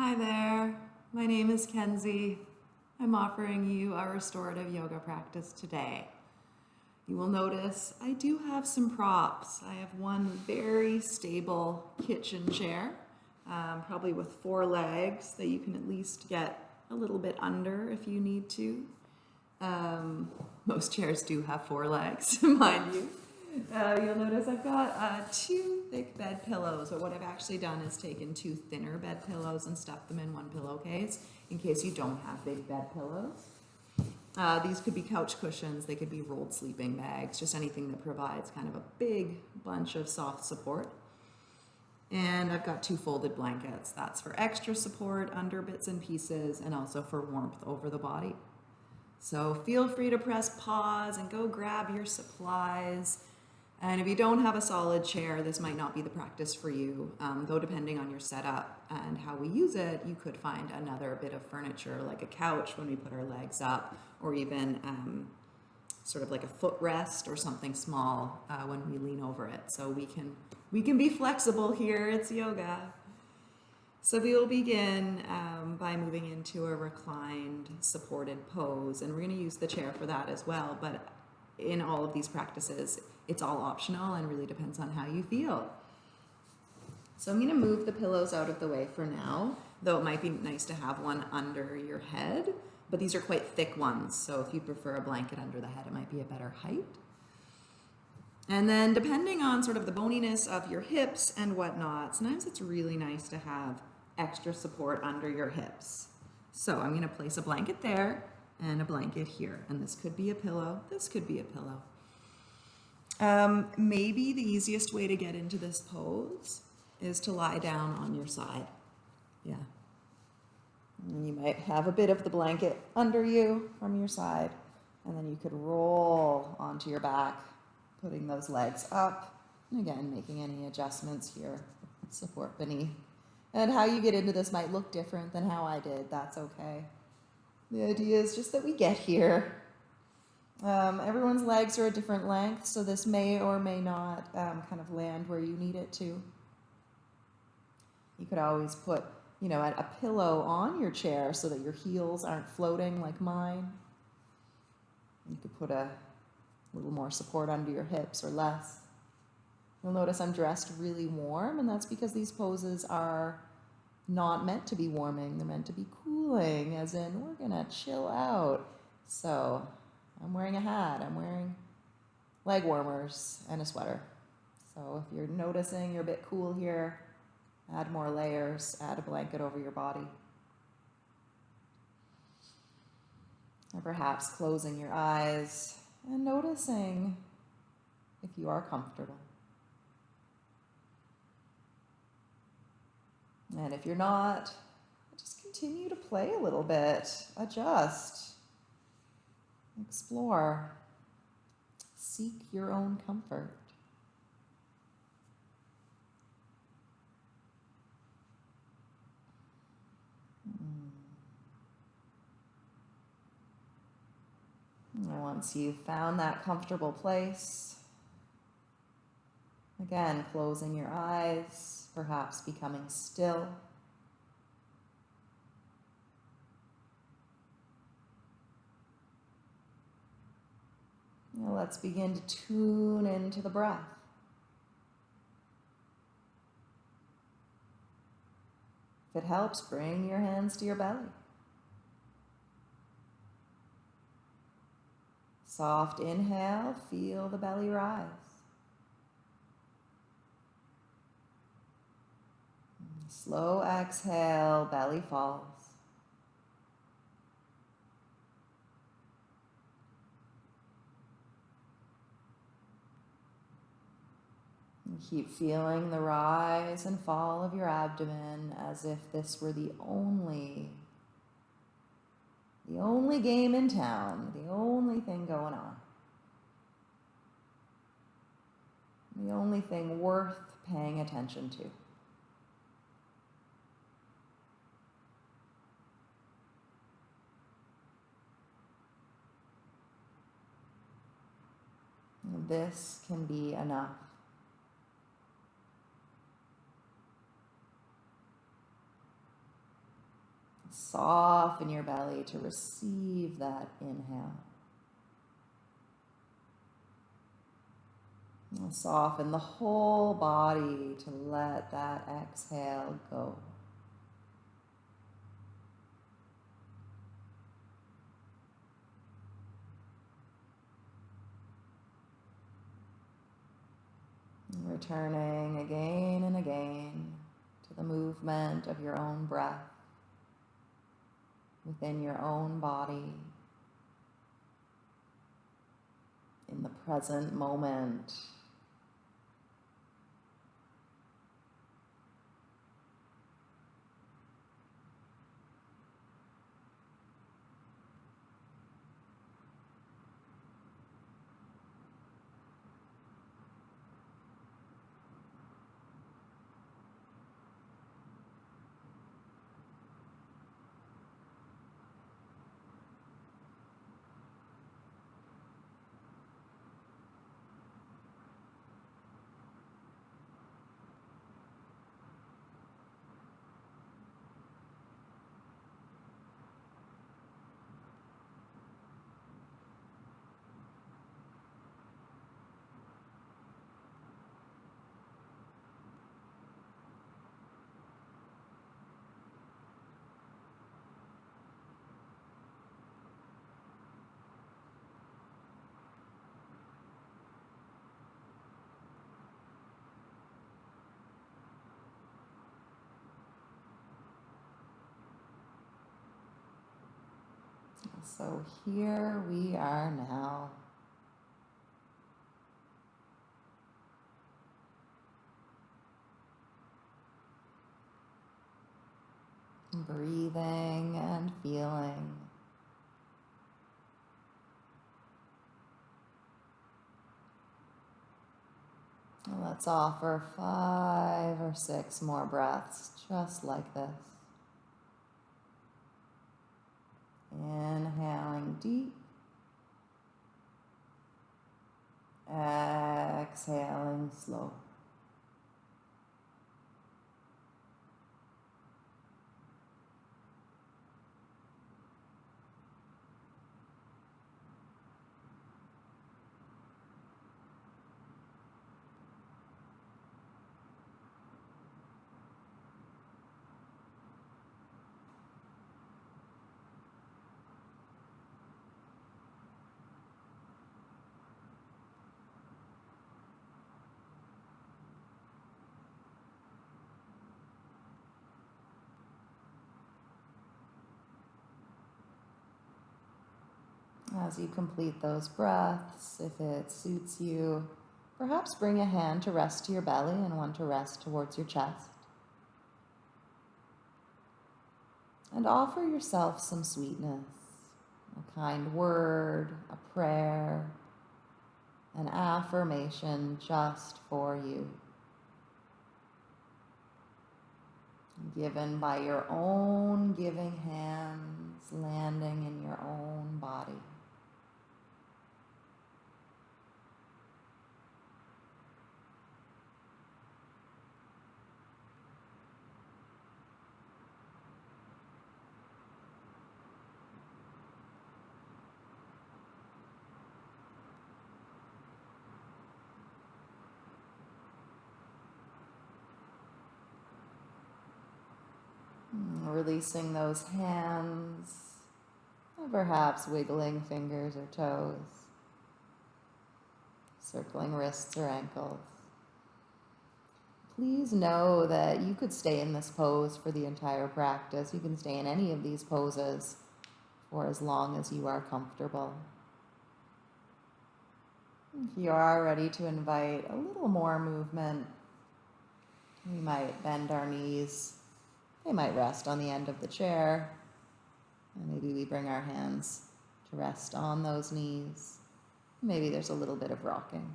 Hi there, my name is Kenzie. I'm offering you a restorative yoga practice today. You will notice I do have some props. I have one very stable kitchen chair, um, probably with four legs that you can at least get a little bit under if you need to. Um, most chairs do have four legs, mind you. Uh, you'll notice I've got uh, two thick bed pillows, but what I've actually done is taken two thinner bed pillows and stuffed them in one pillowcase in case you don't have big bed pillows. Uh, these could be couch cushions, they could be rolled sleeping bags, just anything that provides kind of a big bunch of soft support. And I've got two folded blankets. That's for extra support under bits and pieces and also for warmth over the body. So feel free to press pause and go grab your supplies. And if you don't have a solid chair, this might not be the practice for you, um, though depending on your setup and how we use it, you could find another bit of furniture like a couch when we put our legs up, or even um, sort of like a footrest or something small uh, when we lean over it. So we can, we can be flexible here, it's yoga. So we will begin um, by moving into a reclined supported pose, and we're gonna use the chair for that as well, but in all of these practices, it's all optional and really depends on how you feel. So I'm going to move the pillows out of the way for now, though it might be nice to have one under your head, but these are quite thick ones. So if you prefer a blanket under the head, it might be a better height. And then depending on sort of the boniness of your hips and whatnot, sometimes it's really nice to have extra support under your hips. So I'm going to place a blanket there and a blanket here. And this could be a pillow. This could be a pillow. Um, maybe the easiest way to get into this pose is to lie down on your side. Yeah. And you might have a bit of the blanket under you from your side, and then you could roll onto your back, putting those legs up. And again, making any adjustments here, support beneath. And how you get into this might look different than how I did. That's okay. The idea is just that we get here um, everyone's legs are a different length, so this may or may not um, kind of land where you need it to. You could always put, you know, a, pillow on your chair so that your heels aren't floating like mine. You could put a little more support under your hips or less. You'll notice I'm dressed really warm, and that's because these poses are not meant to be warming. They're meant to be cooling, as in we're going to chill out. So I'm wearing a hat, I'm wearing leg warmers and a sweater. So if you're noticing you're a bit cool here, add more layers, add a blanket over your body. And perhaps closing your eyes and noticing if you are comfortable. And if you're not, just continue to play a little bit, adjust. Explore. Seek your own comfort. Hmm. And once you've found that comfortable place, again, closing your eyes, perhaps becoming still. Now let's begin to tune into the breath. If it helps, bring your hands to your belly. Soft inhale, feel the belly rise. Slow exhale, belly falls. Keep feeling the rise and fall of your abdomen as if this were the only, the only game in town, the only thing going on. The only thing worth paying attention to. This can be enough. Soften your belly to receive that inhale. And soften the whole body to let that exhale go. Returning again and again to the movement of your own breath within your own body in the present moment. So here we are now. Breathing and feeling. Let's offer five or six more breaths just like this. Inhaling deep. Exhaling slow. As you complete those breaths, if it suits you, perhaps bring a hand to rest to your belly and one to rest towards your chest. And offer yourself some sweetness, a kind word, a prayer, an affirmation just for you. Given by your own giving hands, landing in your own body. Releasing those hands, perhaps wiggling fingers or toes, circling wrists or ankles. Please know that you could stay in this pose for the entire practice. You can stay in any of these poses for as long as you are comfortable. If you are ready to invite a little more movement, we might bend our knees they might rest on the end of the chair. And maybe we bring our hands to rest on those knees. Maybe there's a little bit of rocking.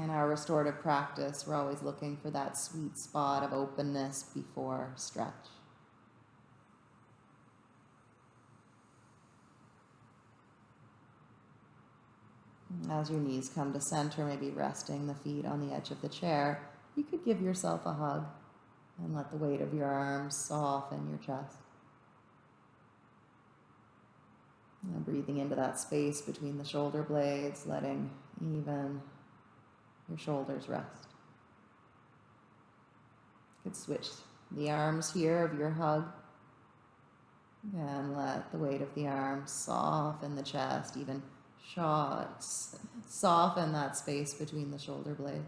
In our restorative practice, we're always looking for that sweet spot of openness before stretch. As your knees come to center, maybe resting the feet on the edge of the chair, you could give yourself a hug and let the weight of your arms soften your chest. And breathing into that space between the shoulder blades, letting even your shoulders rest. You could switch the arms here of your hug and let the weight of the arms soften the chest, even shots, soften that space between the shoulder blades.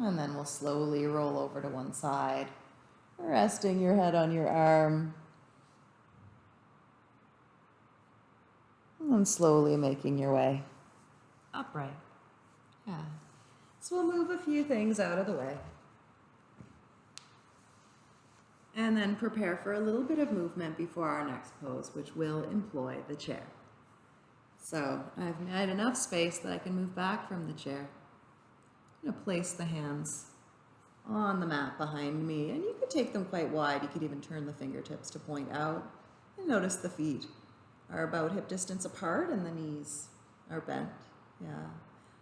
And then we'll slowly roll over to one side, resting your head on your arm. And slowly making your way upright. Yeah. So we'll move a few things out of the way. And then prepare for a little bit of movement before our next pose, which will employ the chair. So I've made enough space that I can move back from the chair. I'm to place the hands on the mat behind me, and you could take them quite wide. You could even turn the fingertips to point out. And notice the feet are about hip distance apart and the knees are bent. Yeah.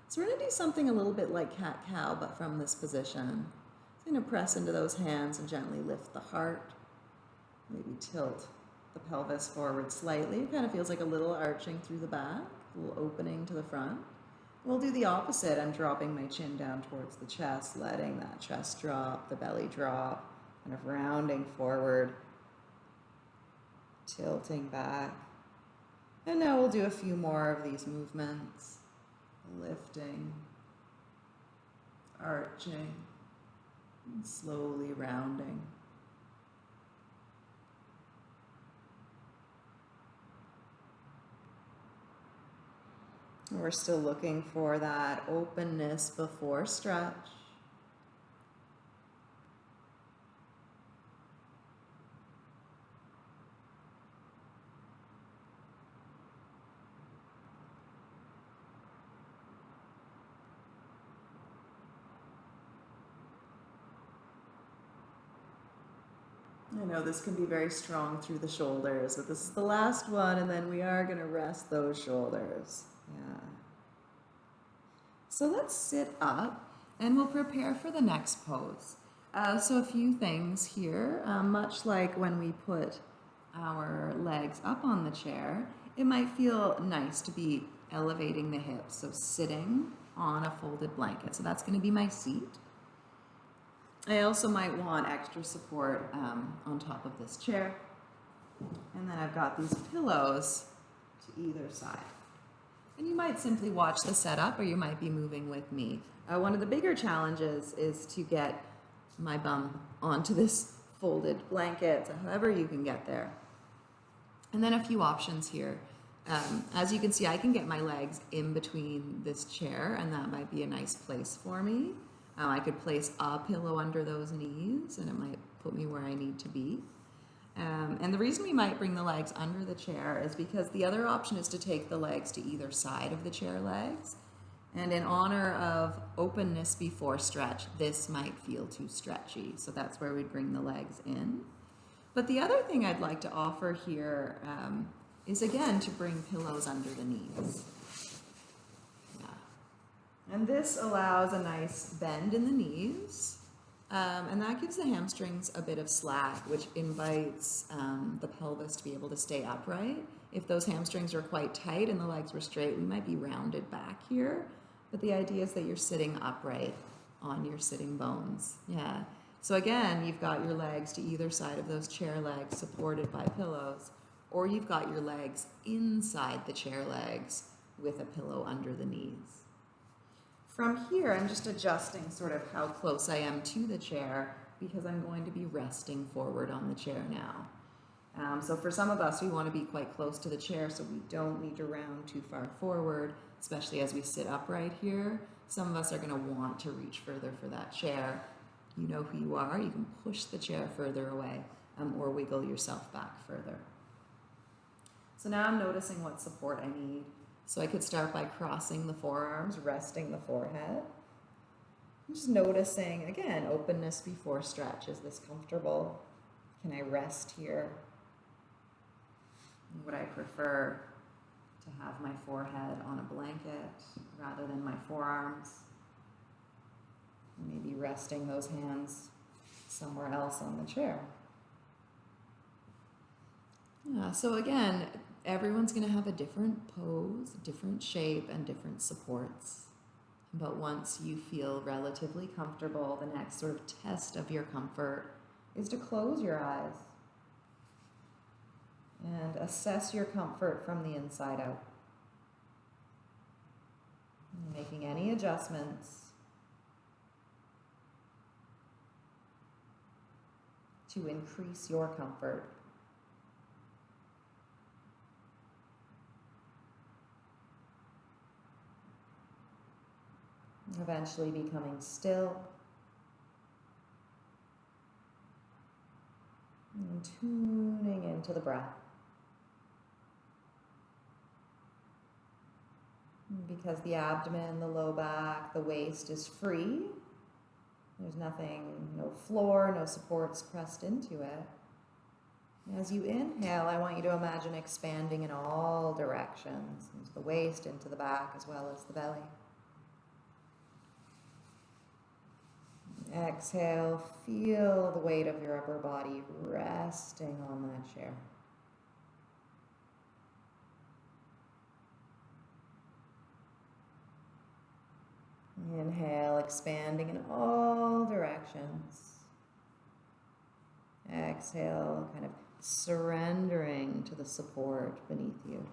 So we're going to do something a little bit like cat-cow, but from this position. Going to press into those hands and gently lift the heart. Maybe tilt the pelvis forward slightly. It kind of feels like a little arching through the back, a little opening to the front. We'll do the opposite. I'm dropping my chin down towards the chest, letting that chest drop, the belly drop, kind of rounding forward, tilting back. And now we'll do a few more of these movements, lifting, arching, and slowly rounding. We're still looking for that openness before stretch. I know this can be very strong through the shoulders, but this is the last one, and then we are going to rest those shoulders. Yeah. So let's sit up and we'll prepare for the next pose. Uh, so a few things here, um, much like when we put our legs up on the chair, it might feel nice to be elevating the hips. So sitting on a folded blanket. So that's going to be my seat. I also might want extra support um, on top of this chair. And then I've got these pillows to either side. And you might simply watch the setup or you might be moving with me. Uh, one of the bigger challenges is to get my bum onto this folded blanket, so however you can get there. And then a few options here. Um, as you can see, I can get my legs in between this chair and that might be a nice place for me. Um, I could place a pillow under those knees and it might put me where I need to be. Um, and the reason we might bring the legs under the chair is because the other option is to take the legs to either side of the chair legs. And in honor of openness before stretch, this might feel too stretchy. So that's where we'd bring the legs in. But the other thing I'd like to offer here um, is again to bring pillows under the knees. And this allows a nice bend in the knees. Um, and that gives the hamstrings a bit of slack, which invites um, the pelvis to be able to stay upright. If those hamstrings are quite tight and the legs were straight, we might be rounded back here. But the idea is that you're sitting upright on your sitting bones. Yeah. So again, you've got your legs to either side of those chair legs supported by pillows, or you've got your legs inside the chair legs with a pillow under the knees. From here, I'm just adjusting sort of how close I am to the chair because I'm going to be resting forward on the chair now. Um, so for some of us, we want to be quite close to the chair so we don't need to round too far forward, especially as we sit upright here. Some of us are going to want to reach further for that chair. You know who you are. You can push the chair further away um, or wiggle yourself back further. So now I'm noticing what support I need. So I could start by crossing the forearms, resting the forehead. Just noticing, again, openness before stretch. Is this comfortable? Can I rest here? Would I prefer to have my forehead on a blanket rather than my forearms? Maybe resting those hands somewhere else on the chair. Yeah, so again, everyone's going to have a different pose, different shape, and different supports. But once you feel relatively comfortable, the next sort of test of your comfort is to close your eyes and assess your comfort from the inside out. Making any adjustments to increase your comfort. Eventually becoming still and tuning into the breath. Because the abdomen, the low back, the waist is free, there's nothing, no floor, no supports pressed into it. As you inhale, I want you to imagine expanding in all directions, into the waist, into the back, as well as the belly. Exhale, feel the weight of your upper body resting on that chair. Inhale, expanding in all directions. Exhale, kind of surrendering to the support beneath you.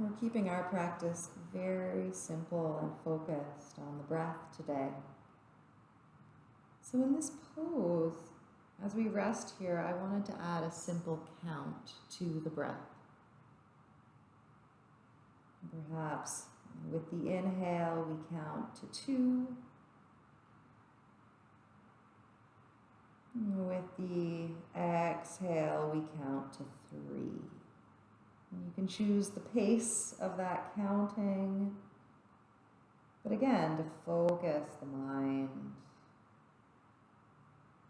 We're keeping our practice very simple and focused on the breath today. So, in this pose, as we rest here, I wanted to add a simple count to the breath. Perhaps with the inhale, we count to two. With the exhale, we count to three. And you can choose the pace of that counting. But again, to focus the mind,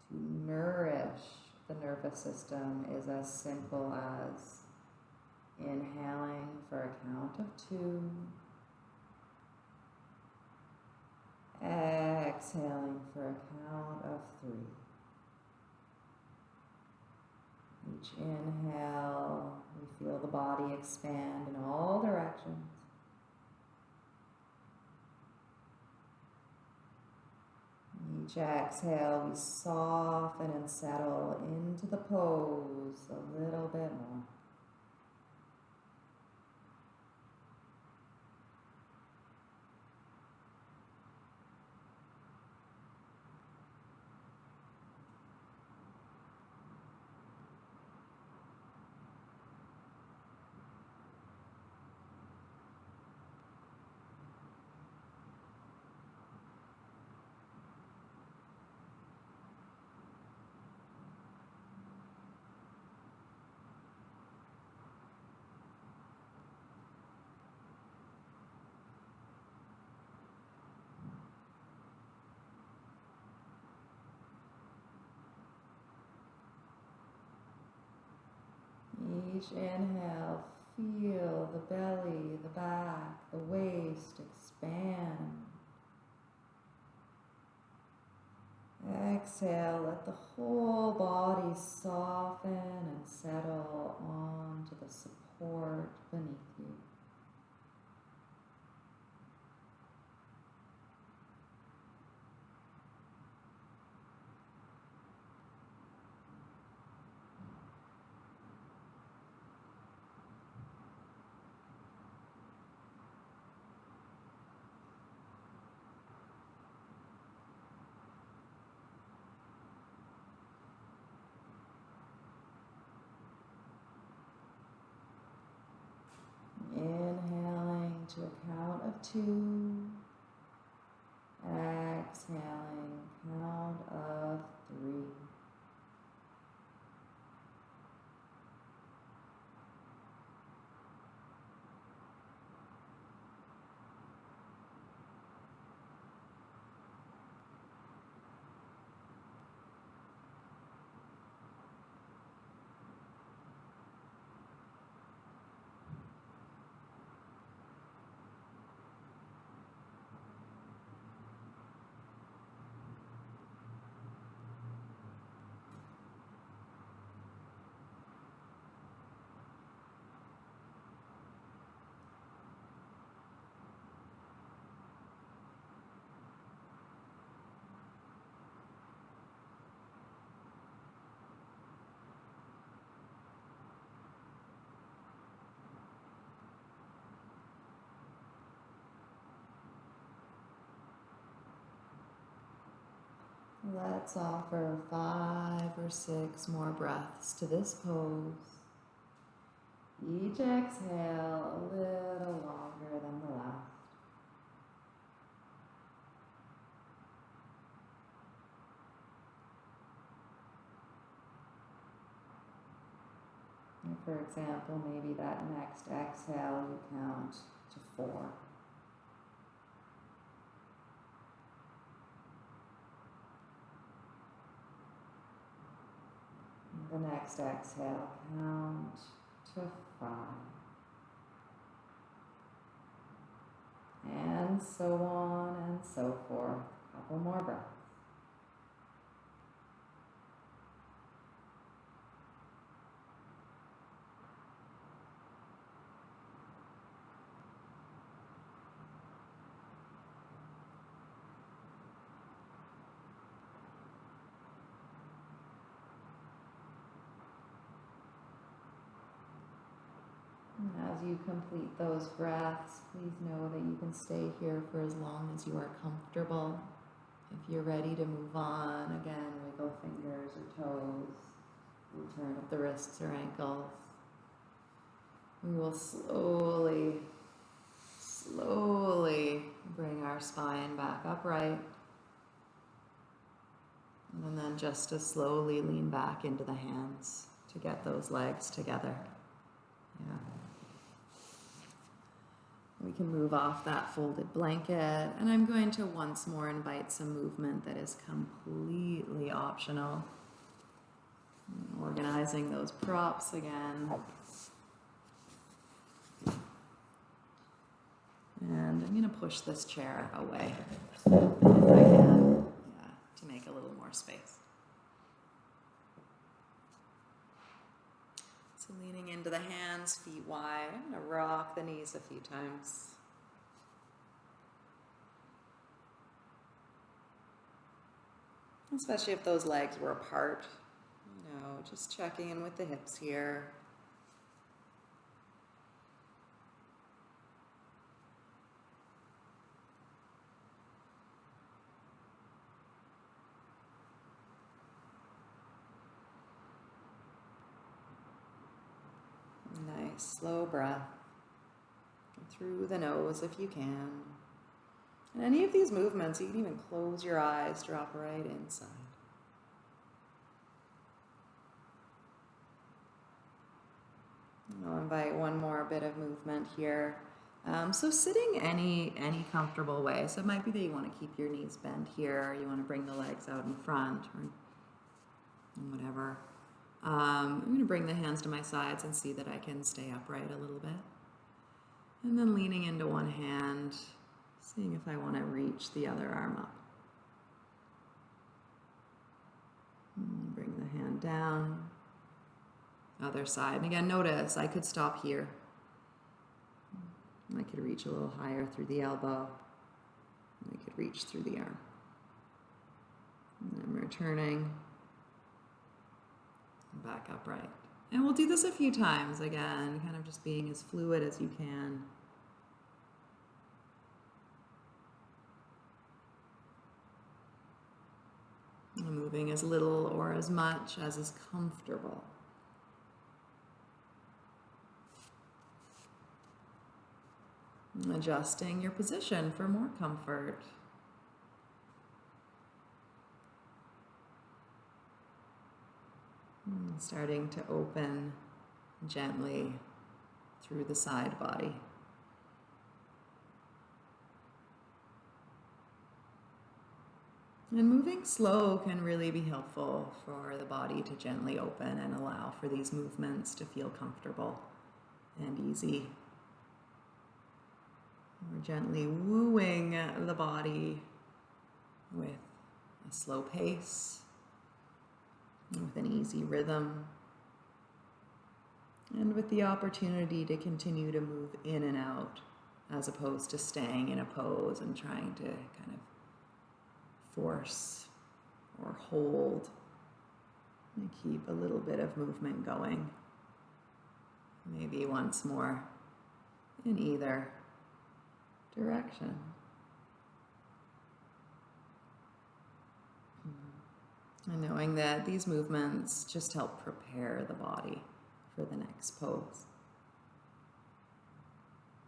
to nourish the nervous system is as simple as inhaling for a count of two, exhaling for a count of three. Each inhale, we feel the body expand in all directions. Each exhale, we soften and settle into the pose a little bit more. Each inhale, feel the belly, the back, the waist expand. Exhale, let the whole body soften and settle onto the support beneath you. to a of two. Exhaling, count of three. Let's offer five or six more breaths to this pose. Each exhale a little longer than the last. For example, maybe that next exhale you count to four. The next exhale, count to five. And so on and so forth. Couple more breaths. And as you complete those breaths, please know that you can stay here for as long as you are comfortable. If you're ready to move on, again, wiggle fingers or toes, return up the wrists or ankles. We will slowly, slowly bring our spine back upright. And then just as slowly lean back into the hands to get those legs together. Yeah. We can move off that folded blanket, and I'm going to once more invite some movement that is completely optional. Organizing those props again. And I'm going to push this chair away if I can, yeah, to make a little more space. Leaning into the hands, feet wide. I'm going to rock the knees a few times. Especially if those legs were apart. You know, just checking in with the hips here. Nice, slow breath. Through the nose if you can. And any of these movements, you can even close your eyes, drop right inside. I'll invite one more bit of movement here. Um, so sitting any any comfortable way. So it might be that you want to keep your knees bent here, you want to bring the legs out in front, or whatever. Um, I'm going to bring the hands to my sides and see that I can stay upright a little bit. And then leaning into one hand, seeing if I want to reach the other arm up. And bring the hand down. Other side. And again, notice I could stop here. I could reach a little higher through the elbow. I could reach through the arm. And I'm returning back upright. And we'll do this a few times again, kind of just being as fluid as you can. Moving as little or as much as is comfortable. Adjusting your position for more comfort. Starting to open gently through the side body. And moving slow can really be helpful for the body to gently open and allow for these movements to feel comfortable and easy. We're gently wooing the body with a slow pace, with an easy rhythm, and with the opportunity to continue to move in and out as opposed to staying in a pose and trying to kind of force or hold and keep a little bit of movement going. Maybe once more in either direction. And knowing that these movements just help prepare the body for the next pose.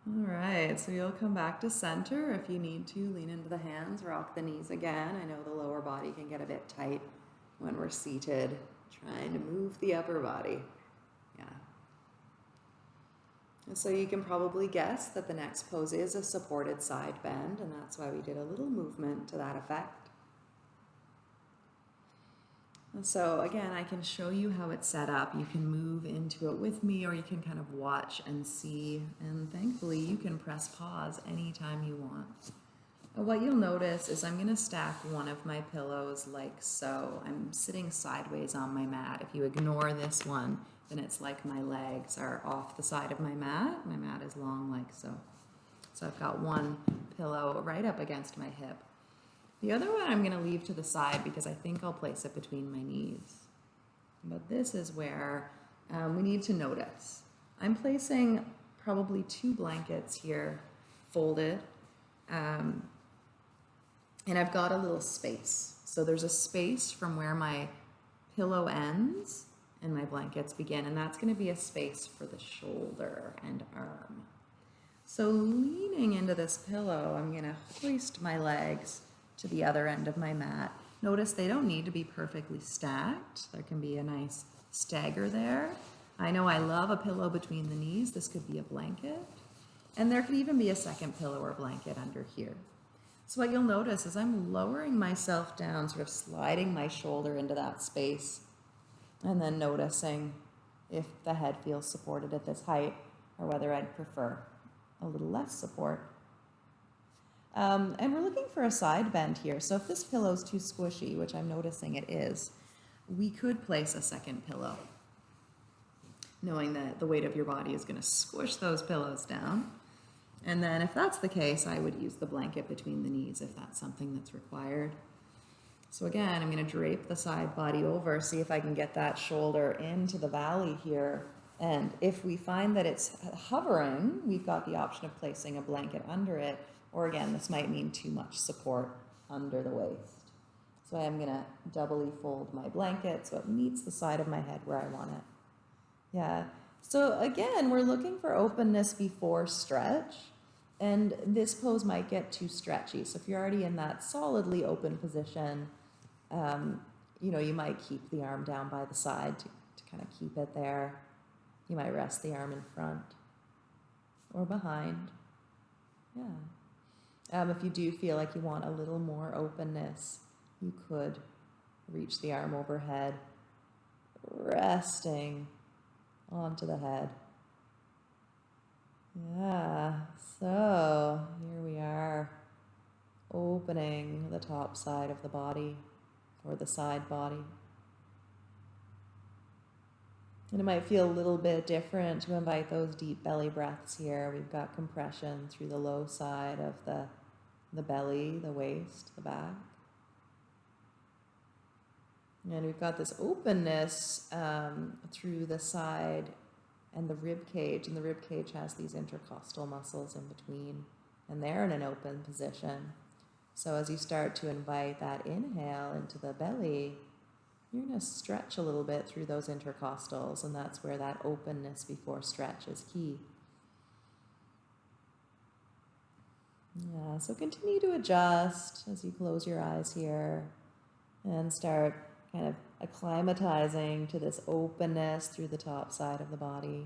All right, so you'll come back to center if you need to. Lean into the hands, rock the knees again. I know the lower body can get a bit tight when we're seated, trying to move the upper body. Yeah. And so you can probably guess that the next pose is a supported side bend, and that's why we did a little movement to that effect. And so again, I can show you how it's set up. You can move into it with me or you can kind of watch and see. And thankfully you can press pause anytime you want. And what you'll notice is I'm gonna stack one of my pillows like so. I'm sitting sideways on my mat. If you ignore this one, then it's like my legs are off the side of my mat. My mat is long like so. So I've got one pillow right up against my hip. The other one I'm going to leave to the side because I think I'll place it between my knees. But this is where um, we need to notice. I'm placing probably two blankets here folded um, and I've got a little space. So there's a space from where my pillow ends and my blankets begin and that's going to be a space for the shoulder and arm. So leaning into this pillow, I'm going to hoist my legs to the other end of my mat. Notice they don't need to be perfectly stacked. There can be a nice stagger there. I know I love a pillow between the knees. This could be a blanket. And there could even be a second pillow or blanket under here. So what you'll notice is I'm lowering myself down, sort of sliding my shoulder into that space, and then noticing if the head feels supported at this height or whether I'd prefer a little less support. Um, and we're looking for a side bend here. So if this pillow is too squishy, which I'm noticing it is, we could place a second pillow, knowing that the weight of your body is going to squish those pillows down. And then if that's the case, I would use the blanket between the knees if that's something that's required. So again, I'm going to drape the side body over, see if I can get that shoulder into the valley here. And if we find that it's hovering, we've got the option of placing a blanket under it or again, this might mean too much support under the waist. So I'm gonna doubly fold my blanket so it meets the side of my head where I want it. Yeah, so again, we're looking for openness before stretch. And this pose might get too stretchy. So if you're already in that solidly open position, um, you know, you might keep the arm down by the side to, to kind of keep it there. You might rest the arm in front or behind. Yeah. Um, if you do feel like you want a little more openness, you could reach the arm overhead, resting onto the head. Yeah, so here we are, opening the top side of the body or the side body. And it might feel a little bit different to invite those deep belly breaths here. We've got compression through the low side of the the belly, the waist, the back. And we've got this openness um, through the side and the rib cage, and the rib cage has these intercostal muscles in between, and they're in an open position. So as you start to invite that inhale into the belly, you're going to stretch a little bit through those intercostals, and that's where that openness before stretch is key. Yeah, so continue to adjust as you close your eyes here and start kind of acclimatizing to this openness through the top side of the body.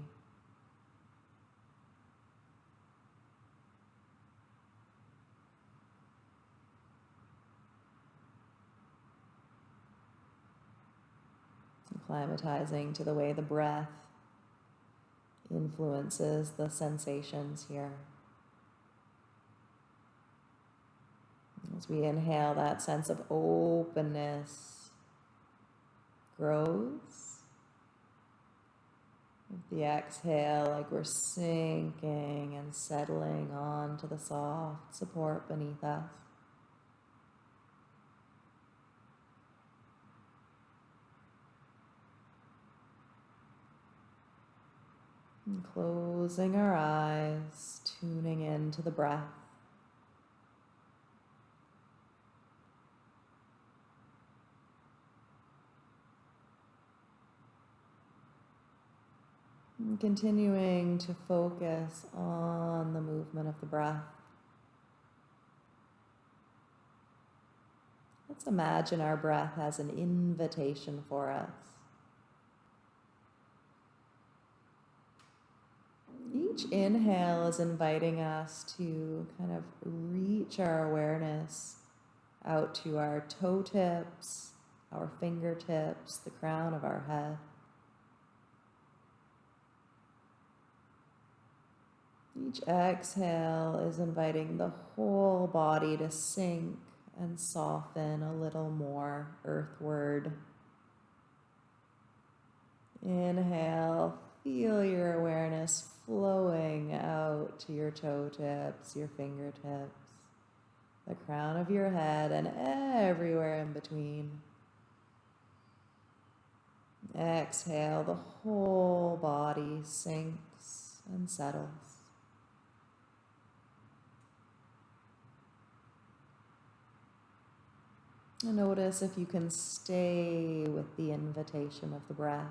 Acclimatizing to the way the breath influences the sensations here. As we inhale, that sense of openness grows. With the exhale, like we're sinking and settling onto the soft support beneath us. And closing our eyes, tuning into the breath. And continuing to focus on the movement of the breath. Let's imagine our breath as an invitation for us. Each inhale is inviting us to kind of reach our awareness out to our toe tips, our fingertips, the crown of our head. Each exhale is inviting the whole body to sink and soften a little more earthward. Inhale, feel your awareness flowing out to your toe tips, your fingertips, the crown of your head, and everywhere in between. Exhale, the whole body sinks and settles. Notice if you can stay with the invitation of the breath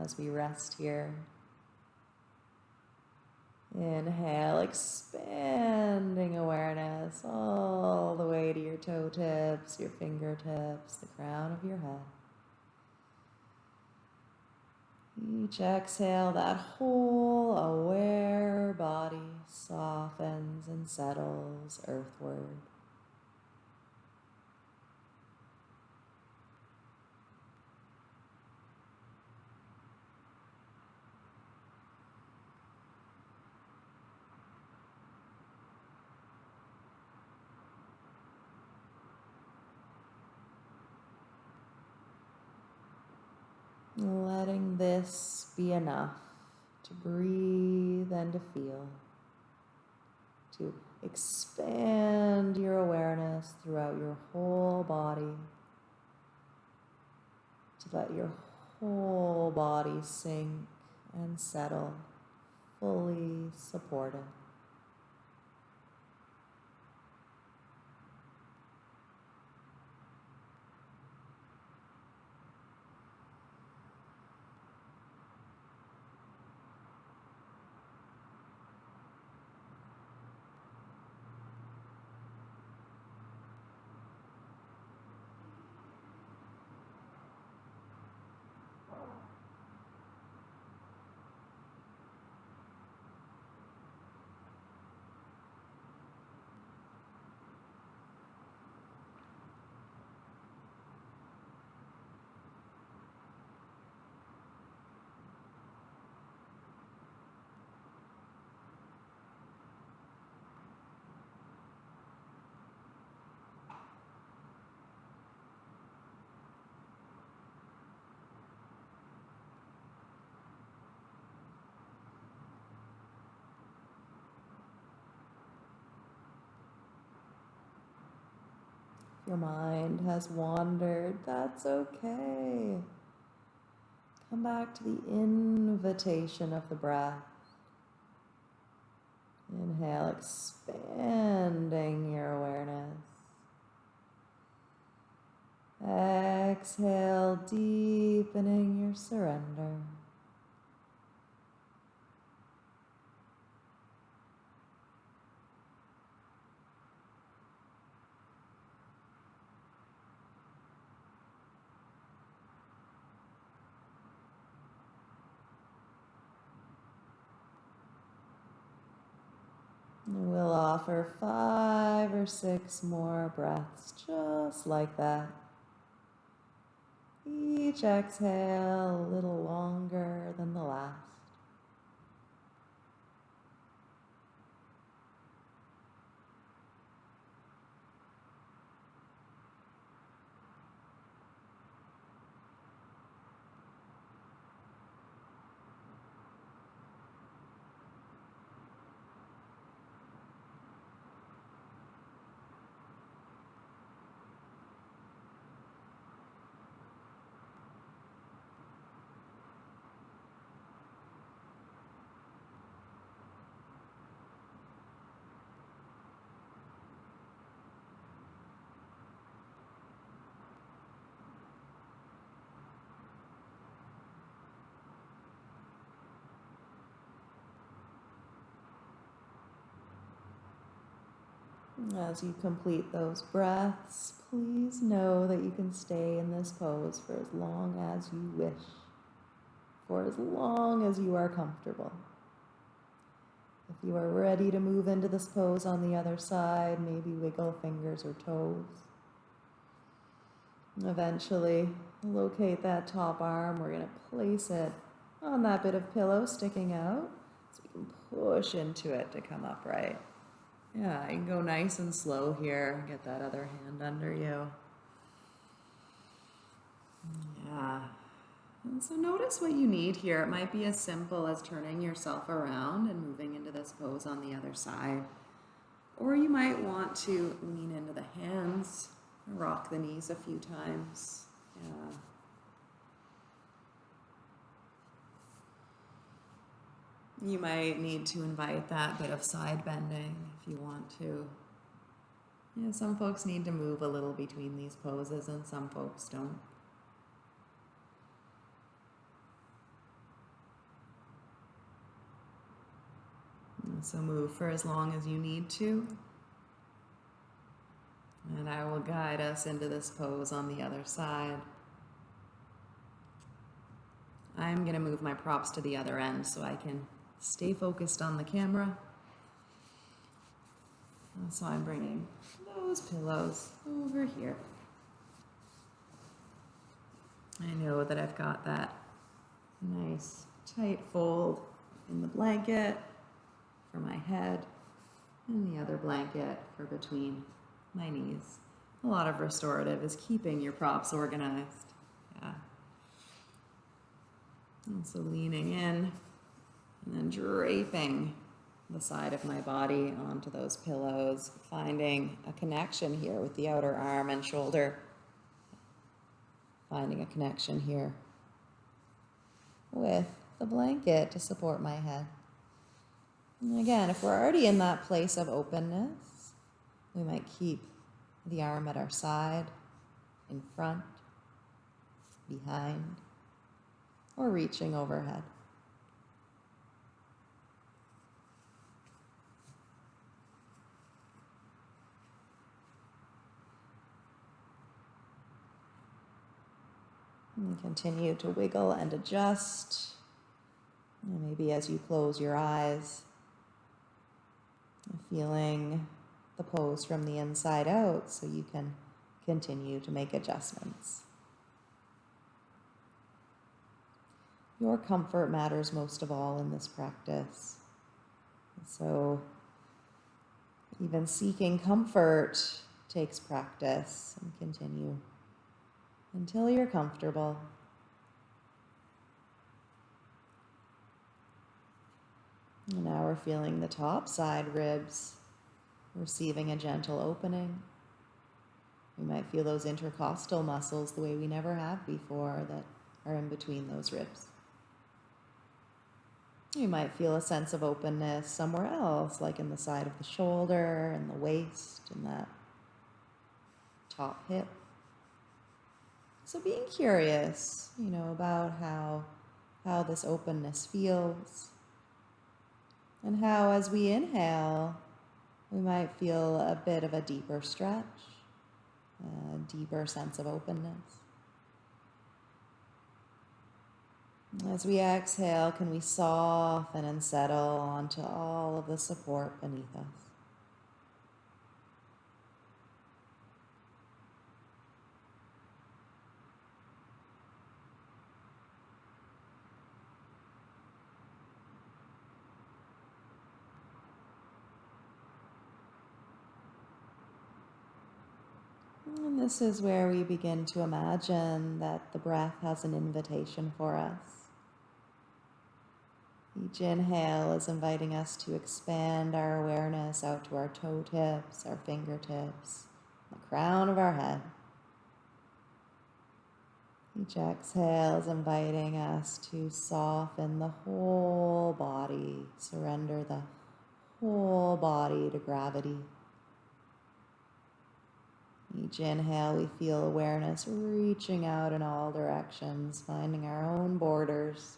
as we rest here. Inhale, expanding awareness all the way to your toe tips, your fingertips, the crown of your head. Each exhale, that whole aware body softens and settles earthward. Letting this be enough to breathe and to feel, to expand your awareness throughout your whole body, to let your whole body sink and settle, fully supported. Your mind has wandered. That's okay. Come back to the invitation of the breath. Inhale, expanding your awareness. Exhale, deepening your surrender. And We'll offer five or six more breaths just like that. Each exhale a little longer than the last. As you complete those breaths, please know that you can stay in this pose for as long as you wish, for as long as you are comfortable. If you are ready to move into this pose on the other side, maybe wiggle fingers or toes. Eventually, locate that top arm. We're going to place it on that bit of pillow sticking out so you can push into it to come upright. Yeah, you can go nice and slow here. Get that other hand under you. Yeah. And so notice what you need here. It might be as simple as turning yourself around and moving into this pose on the other side. Or you might want to lean into the hands, rock the knees a few times. Yeah. You might need to invite that bit of side bending if you want to. Yeah, some folks need to move a little between these poses and some folks don't. So move for as long as you need to. And I will guide us into this pose on the other side. I'm going to move my props to the other end so I can stay focused on the camera. So I'm bringing those pillows over here. I know that I've got that nice tight fold in the blanket for my head and the other blanket for between my knees. A lot of restorative is keeping your props organized. Yeah. And so leaning in and then draping the side of my body onto those pillows, finding a connection here with the outer arm and shoulder. Finding a connection here with the blanket to support my head. And again, if we're already in that place of openness, we might keep the arm at our side, in front, behind, or reaching overhead. And continue to wiggle and adjust. And maybe as you close your eyes, feeling the pose from the inside out so you can continue to make adjustments. Your comfort matters most of all in this practice. So, even seeking comfort takes practice and continue until you're comfortable. And now we're feeling the top side ribs receiving a gentle opening. We might feel those intercostal muscles the way we never have before that are in between those ribs. You might feel a sense of openness somewhere else, like in the side of the shoulder and the waist and that top hip. So being curious, you know, about how how this openness feels and how as we inhale, we might feel a bit of a deeper stretch, a deeper sense of openness. As we exhale, can we soften and settle onto all of the support beneath us? And this is where we begin to imagine that the breath has an invitation for us. Each inhale is inviting us to expand our awareness out to our toe tips, our fingertips, the crown of our head. Each exhale is inviting us to soften the whole body, surrender the whole body to gravity. Each inhale, we feel awareness reaching out in all directions, finding our own borders.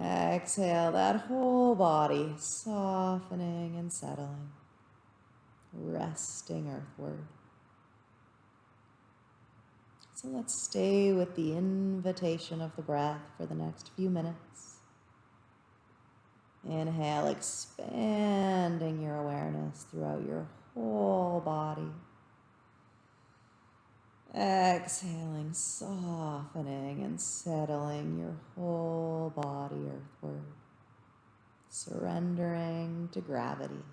Exhale that whole body, softening and settling, resting earthward. So let's stay with the invitation of the breath for the next few minutes. Inhale, expanding your awareness throughout your whole body. Exhaling, softening and settling your whole body earthward, surrendering to gravity.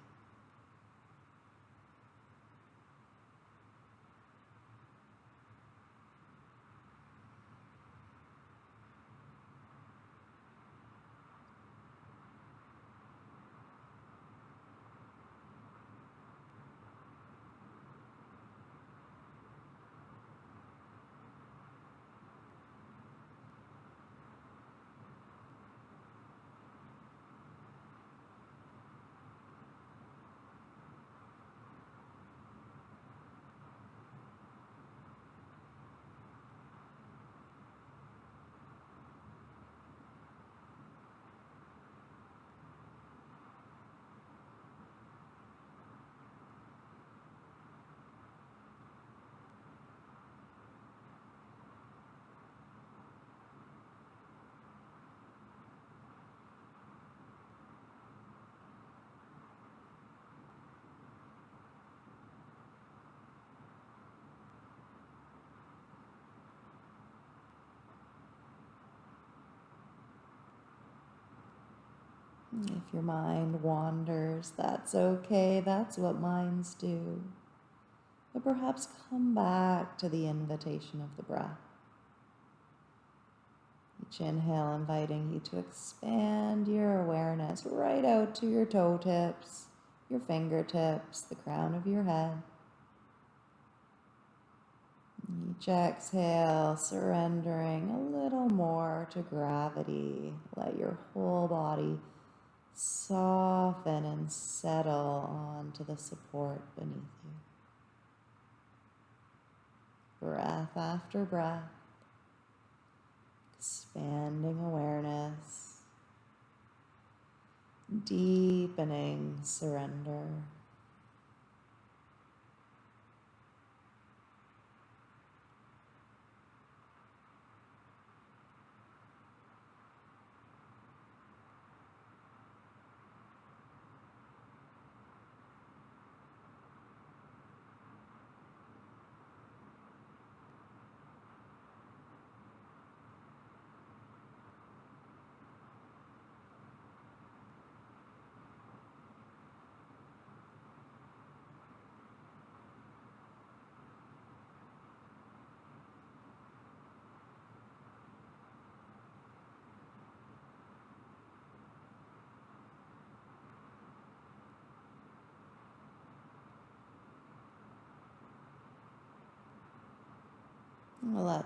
If your mind wanders, that's okay. That's what minds do. But perhaps come back to the invitation of the breath. Each inhale inviting you to expand your awareness right out to your toe tips, your fingertips, the crown of your head. Each exhale, surrendering a little more to gravity. Let your whole body soften and settle onto the support beneath you. Breath after breath, expanding awareness, deepening surrender.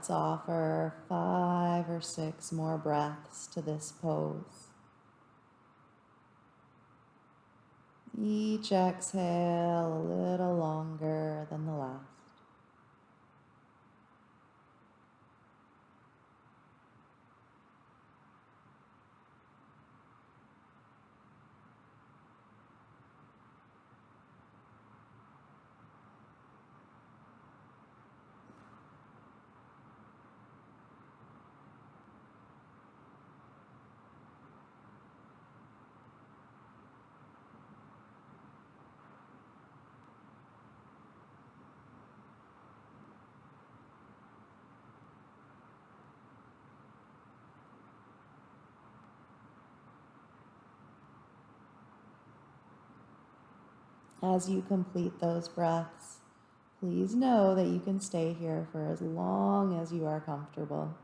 Let's offer five or six more breaths to this pose. Each exhale a little longer than the last. As you complete those breaths, please know that you can stay here for as long as you are comfortable.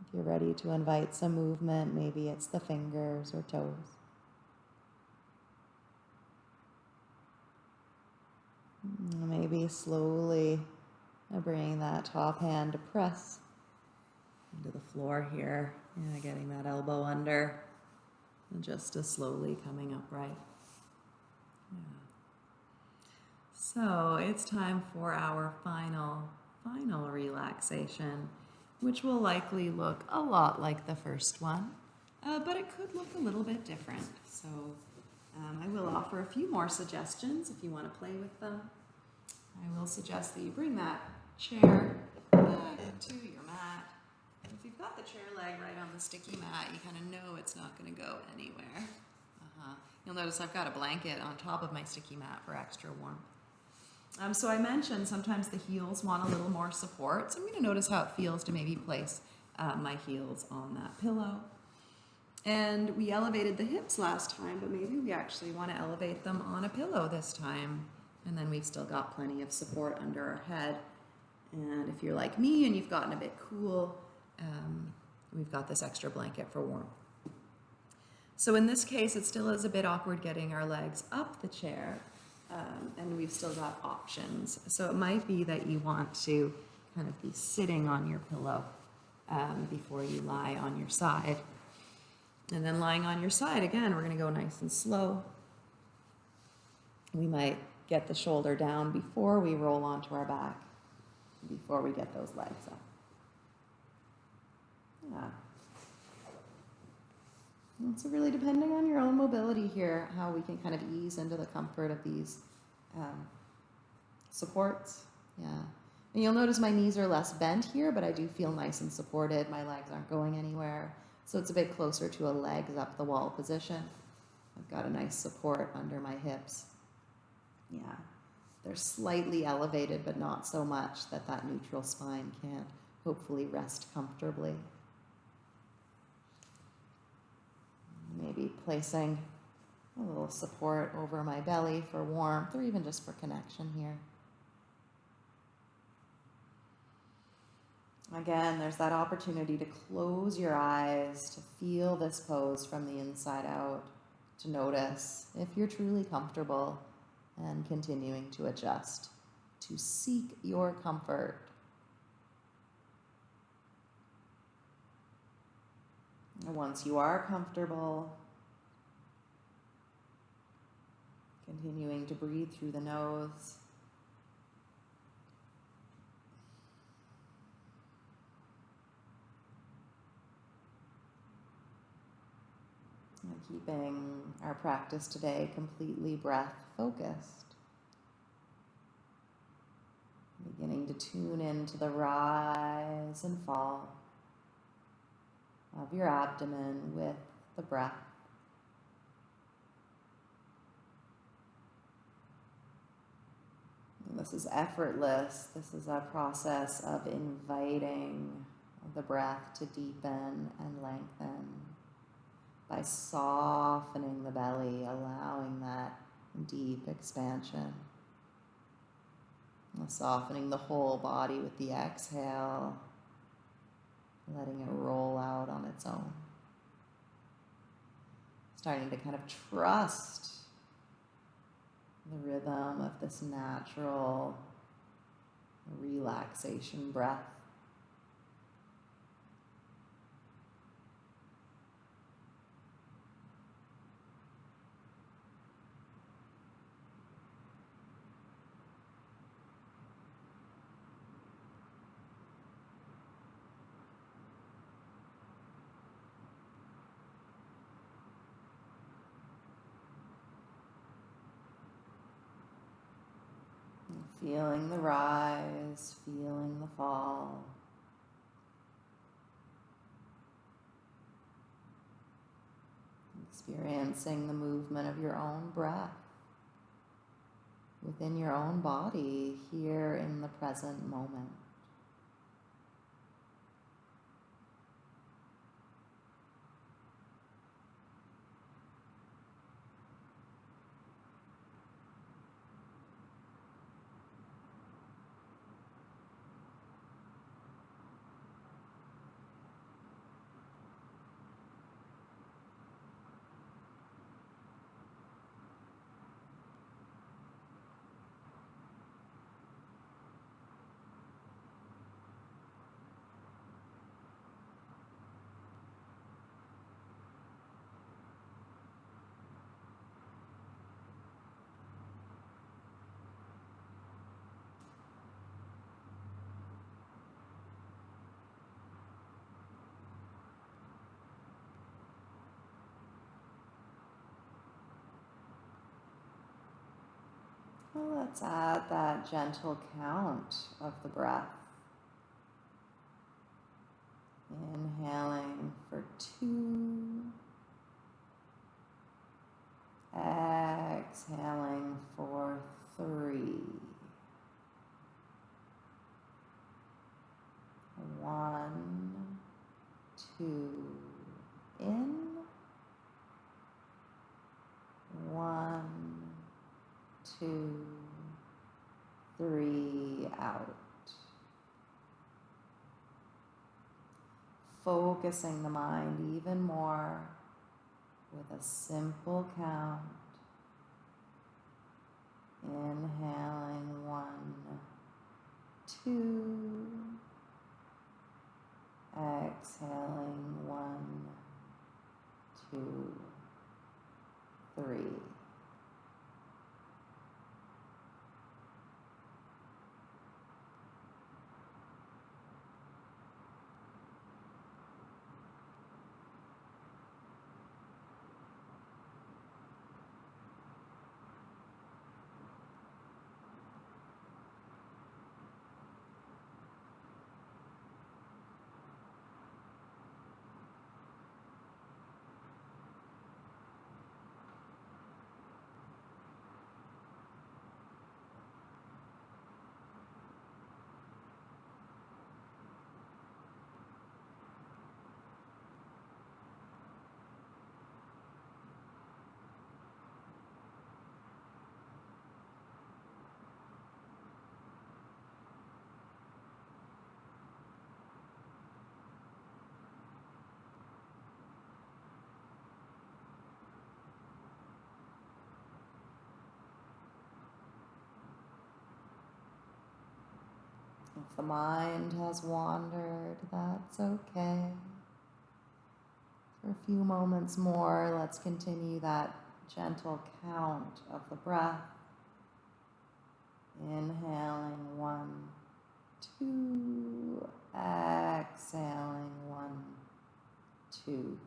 If you're ready to invite some movement, maybe it's the fingers or toes. Maybe slowly bringing that top hand to press into the floor here. Yeah, getting that elbow under and just as slowly coming upright. So it's time for our final, final relaxation, which will likely look a lot like the first one, uh, but it could look a little bit different. So um, I will offer a few more suggestions if you want to play with them. I will suggest that you bring that chair back to your mat. If you've got the chair leg right on the sticky mat, you kind of know it's not going to go anywhere. You'll notice I've got a blanket on top of my sticky mat for extra warmth. Um, so I mentioned sometimes the heels want a little more support, so I'm going to notice how it feels to maybe place uh, my heels on that pillow. And we elevated the hips last time, but maybe we actually want to elevate them on a pillow this time. And then we've still got plenty of support under our head. And if you're like me and you've gotten a bit cool, um, we've got this extra blanket for warmth. So in this case, it still is a bit awkward getting our legs up the chair, um, and we've still got options. So it might be that you want to kind of be sitting on your pillow um, before you lie on your side. And then lying on your side, again, we're going to go nice and slow. We might get the shoulder down before we roll onto our back, before we get those legs up. Yeah. And so really depending on your own mobility here, how we can kind of ease into the comfort of these um, supports. Yeah. And you'll notice my knees are less bent here, but I do feel nice and supported. My legs aren't going anywhere. So it's a bit closer to a legs up the wall position. I've got a nice support under my hips. Yeah. They're slightly elevated, but not so much that that neutral spine can't hopefully rest comfortably. Maybe placing a little support over my belly for warmth or even just for connection here. Again, there's that opportunity to close your eyes, to feel this pose from the inside out, to notice if you're truly comfortable and continuing to adjust, to seek your comfort once you are comfortable, continuing to breathe through the nose. And keeping our practice today completely breath focused. Beginning to tune into the rise and fall of your abdomen with the breath. And this is effortless. This is a process of inviting the breath to deepen and lengthen by softening the belly, allowing that deep expansion. Softening the whole body with the exhale letting it roll out on its own. Starting to kind of trust the rhythm of this natural relaxation breath. Feeling the rise, feeling the fall. Experiencing the movement of your own breath within your own body here in the present moment. Well, let's add that gentle count of the breath. Inhaling for two. Exhaling for three. One, two, in. One, two, three, out. Focusing the mind even more with a simple count. Inhaling one, two, exhaling one, two, three. The mind has wandered, that's okay. For a few moments more, let's continue that gentle count of the breath. Inhaling one, two, exhaling one, two,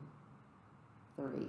three.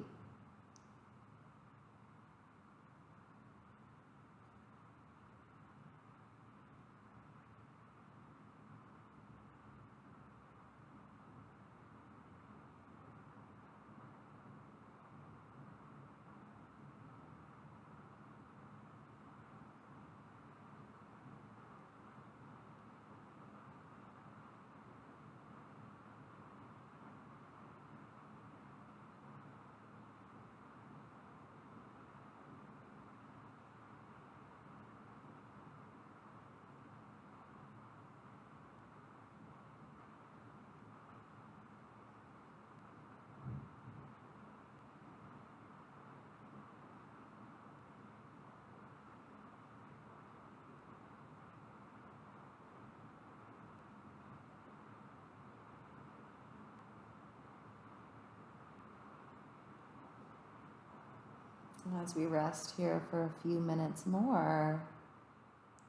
As we rest here for a few minutes more,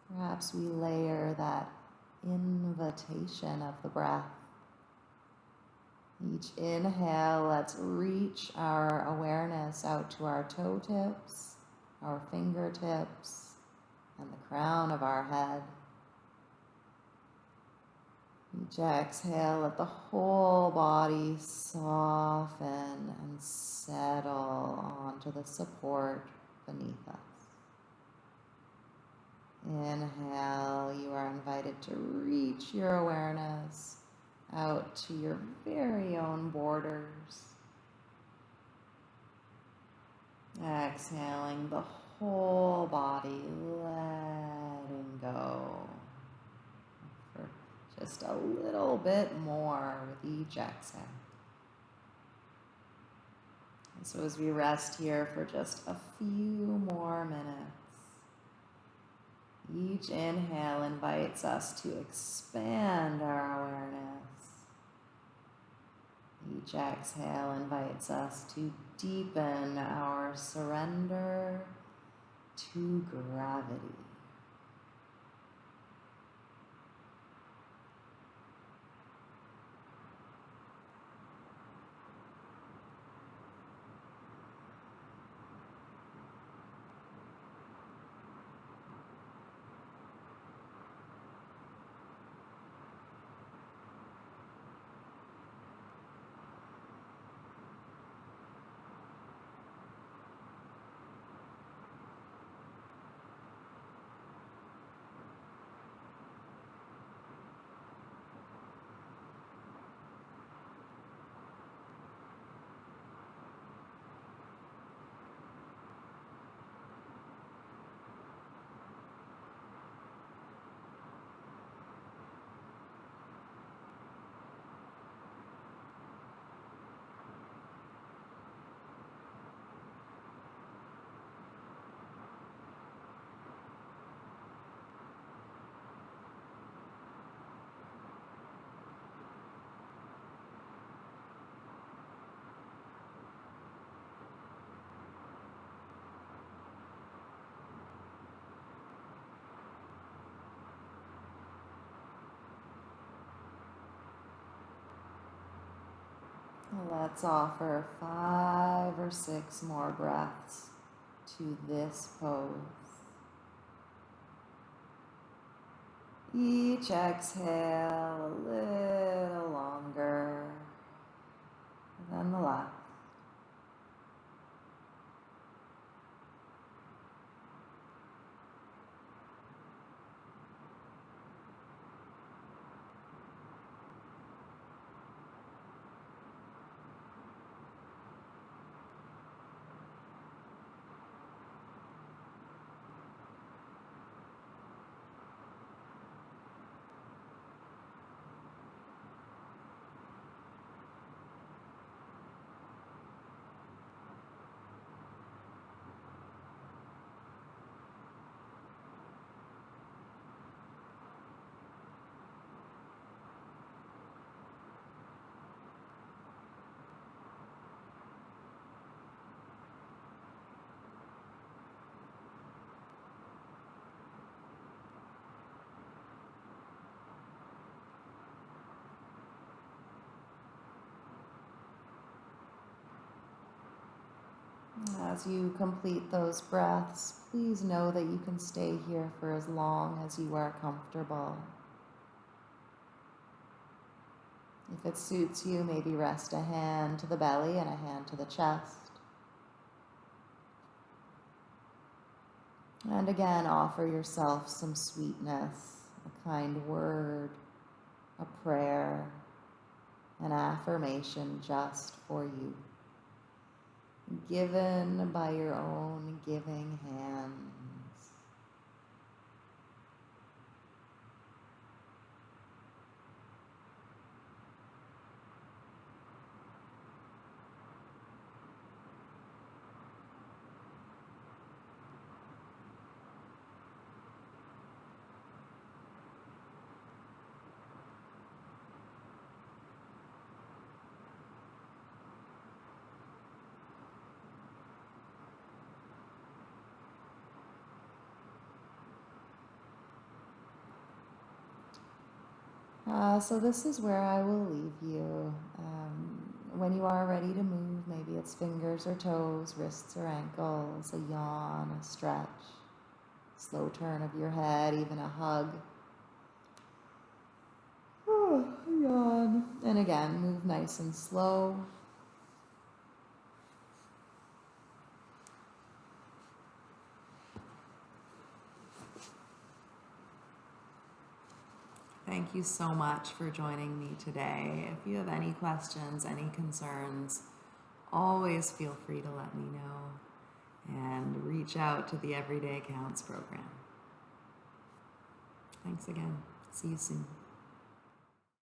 perhaps we layer that invitation of the breath. Each inhale, let's reach our awareness out to our toe tips, our fingertips, and the crown of our head. Each exhale, let the whole body soften and settle onto the support beneath us. Inhale, you are invited to reach your awareness out to your very own borders. Exhaling the whole body, letting go just a little bit more with each exhale. And so as we rest here for just a few more minutes, each inhale invites us to expand our awareness. Each exhale invites us to deepen our surrender to gravity. Let's offer five or six more breaths to this pose. Each exhale a little longer than the last. As you complete those breaths, please know that you can stay here for as long as you are comfortable. If it suits you, maybe rest a hand to the belly and a hand to the chest. And again, offer yourself some sweetness, a kind word, a prayer, an affirmation just for you given by your own giving hands. Uh, so this is where I will leave you. Um, when you are ready to move, maybe it's fingers or toes, wrists or ankles, a yawn, a stretch, slow turn of your head, even a hug. Oh, yawn. And again, move nice and slow. Thank you so much for joining me today. If you have any questions, any concerns, always feel free to let me know and reach out to the Everyday Counts program. Thanks again. See you soon.